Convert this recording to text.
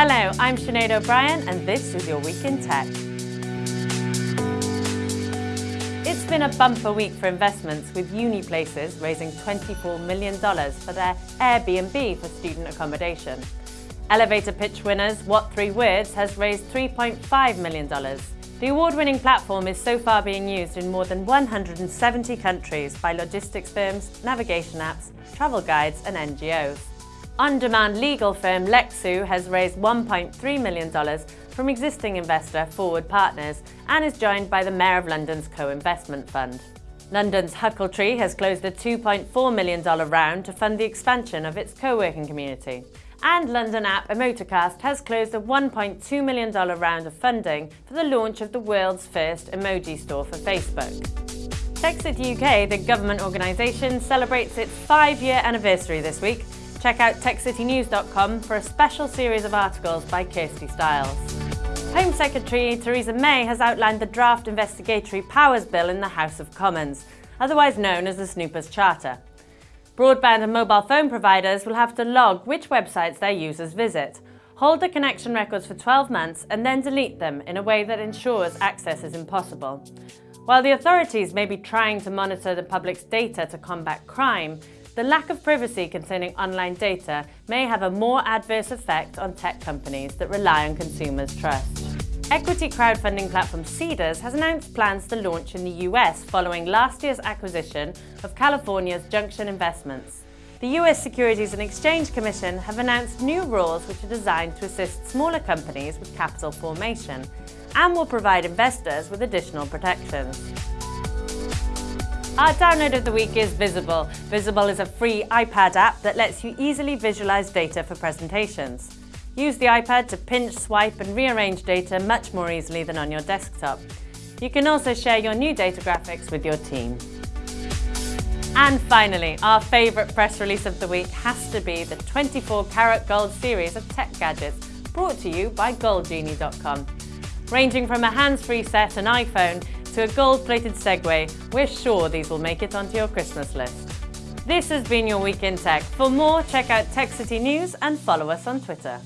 Hello, I'm Sinead O'Brien and this is your Week in Tech. It's been a bumper week for investments with Uniplaces raising $24 million for their Airbnb for student accommodation. Elevator pitch winners What Three Words has raised $3.5 million. The award-winning platform is so far being used in more than 170 countries by logistics firms, navigation apps, travel guides and NGOs. On-demand legal firm Lexoo has raised $1.3 million from existing investor Forward Partners and is joined by the Mayor of London's co-investment fund. London's Huckletree has closed a $2.4 million round to fund the expansion of its co-working community. And London app Emotocast has closed a $1.2 million round of funding for the launch of the world's first emoji store for Facebook. TechCity UK, the government organisation, celebrates its five-year anniversary this week. Check out techcitynews.com for a special series of articles by Kirsty Styles. Home Secretary Theresa May has outlined the draft investigatory powers bill in the House of Commons, otherwise known as the Snoopers Charter. Broadband and mobile phone providers will have to log which websites their users visit, hold the connection records for 12 months and then delete them in a way that ensures access is impossible. While the authorities may be trying to monitor the public's data to combat crime, the lack of privacy concerning online data may have a more adverse effect on tech companies that rely on consumers' trust. Equity crowdfunding platform Seedrs has announced plans to launch in the US following last year's acquisition of California's Junction Investments. The US Securities and Exchange Commission have announced new rules which are designed to assist smaller companies with capital formation and will provide investors with additional protections. Our download of the week is Vizable. Vizable is a free iPad app that lets you easily visualize data for presentations. Use the iPad to pinch, swipe and rearrange data much more easily than on your desktop. You can also share your new data graphics with your team. And finally, our favourite press release of the week has to be the 24 karat gold series of tech gadgets brought to you by goldgenie.com. Ranging from a hands-free set and iPhone to a gold-plated Segway, we're sure these will make it onto your Christmas list. This has been your Week in Tech. For more, check out Tech City News and follow us on Twitter.